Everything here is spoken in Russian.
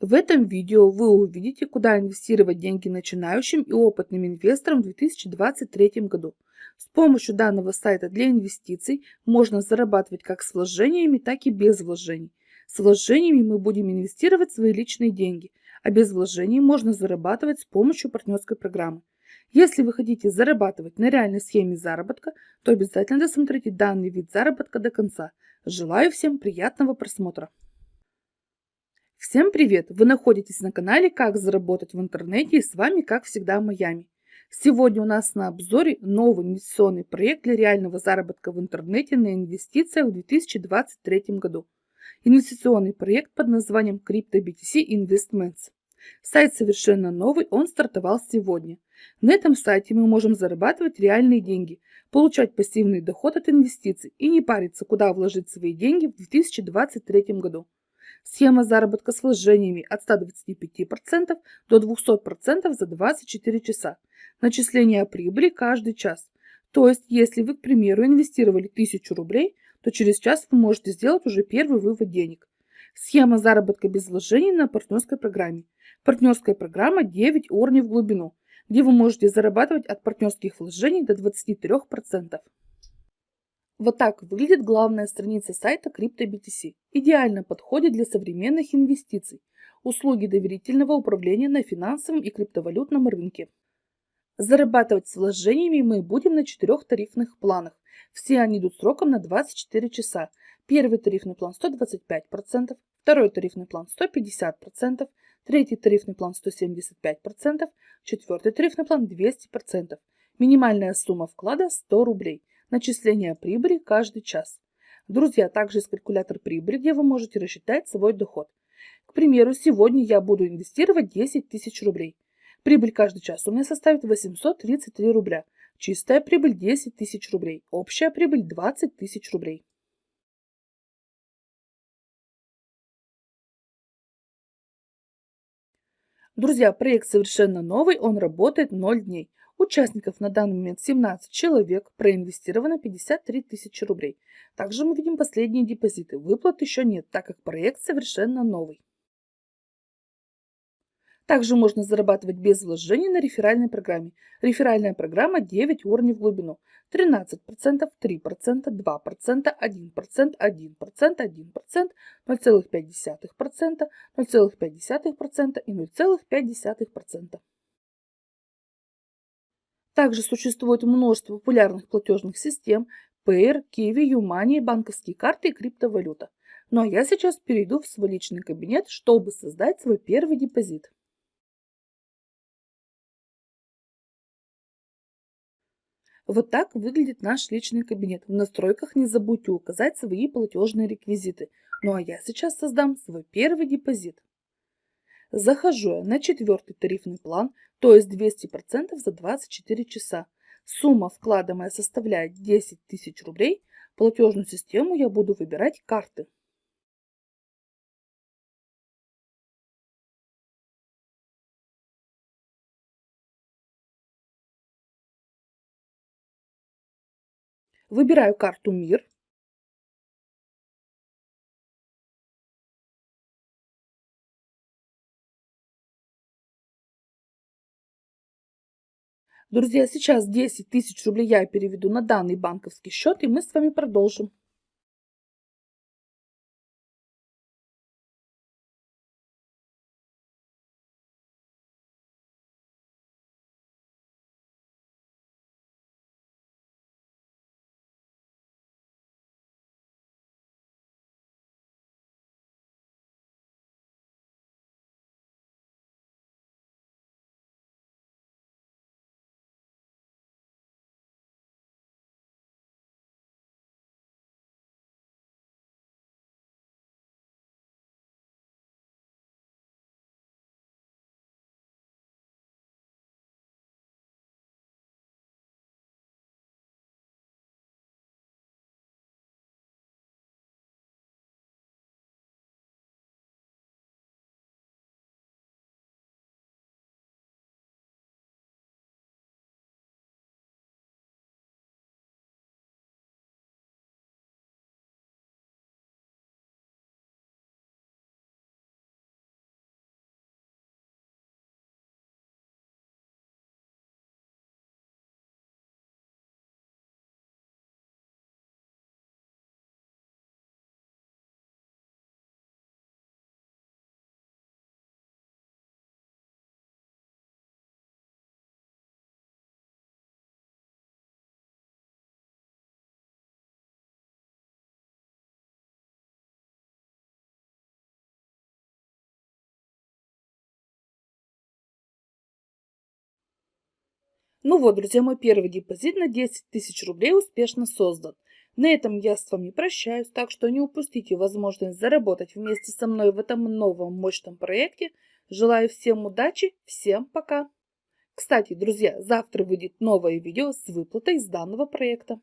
В этом видео вы увидите, куда инвестировать деньги начинающим и опытным инвесторам в 2023 году. С помощью данного сайта для инвестиций можно зарабатывать как с вложениями, так и без вложений. С вложениями мы будем инвестировать свои личные деньги, а без вложений можно зарабатывать с помощью партнерской программы. Если вы хотите зарабатывать на реальной схеме заработка, то обязательно досмотрите данный вид заработка до конца. Желаю всем приятного просмотра! Всем привет! Вы находитесь на канале «Как заработать в интернете» и с вами, как всегда, Майами. Сегодня у нас на обзоре новый инвестиционный проект для реального заработка в интернете на инвестициях в 2023 году. Инвестиционный проект под названием CryptoBTC Investments. Сайт совершенно новый, он стартовал сегодня. На этом сайте мы можем зарабатывать реальные деньги, получать пассивный доход от инвестиций и не париться, куда вложить свои деньги в 2023 году. Схема заработка с вложениями от 125% до 200% за 24 часа. Начисление прибыли каждый час. То есть, если вы, к примеру, инвестировали 1000 рублей, то через час вы можете сделать уже первый вывод денег. Схема заработка без вложений на партнерской программе. Партнерская программа 9 уровней в глубину, где вы можете зарабатывать от партнерских вложений до 23%. Вот так выглядит главная страница сайта CryptoBTC. Идеально подходит для современных инвестиций. Услуги доверительного управления на финансовом и криптовалютном рынке. Зарабатывать с вложениями мы будем на четырех тарифных планах. Все они идут сроком на 24 часа. Первый тарифный план 125%, второй тарифный план 150%, третий тарифный план 175%, четвертый тарифный план 200%. Минимальная сумма вклада 100 рублей начисления прибыли каждый час. Друзья, также есть калькулятор прибыли, где вы можете рассчитать свой доход. К примеру, сегодня я буду инвестировать 10 тысяч рублей. Прибыль каждый час у меня составит 833 рубля. Чистая прибыль 10 тысяч рублей. Общая прибыль 20 тысяч рублей. Друзья, проект совершенно новый, он работает 0 дней. Участников на данный момент 17 человек, проинвестировано 53 тысячи рублей. Также мы видим последние депозиты. Выплат еще нет, так как проект совершенно новый. Также можно зарабатывать без вложений на реферальной программе. Реферальная программа 9 уровней в глубину. 13%, 3%, 2%, 1%, 1%, 1%, 0,5%, 0,5% и 0,5%. Также существует множество популярных платежных систем Payer, Kiwi, Юмани, банковские карты и криптовалюта. Ну а я сейчас перейду в свой личный кабинет, чтобы создать свой первый депозит. Вот так выглядит наш личный кабинет. В настройках не забудьте указать свои платежные реквизиты. Ну а я сейчас создам свой первый депозит. Захожу я на четвертый тарифный план, то есть 200% за 24 часа. Сумма вклада моя составляет 10 тысяч рублей. Платежную систему я буду выбирать карты. Выбираю карту «Мир». Друзья, сейчас 10 тысяч рублей я переведу на данный банковский счет, и мы с вами продолжим. Ну вот, друзья, мой первый депозит на 10 тысяч рублей успешно создан. На этом я с вами прощаюсь, так что не упустите возможность заработать вместе со мной в этом новом мощном проекте. Желаю всем удачи, всем пока! Кстати, друзья, завтра выйдет новое видео с выплатой с данного проекта.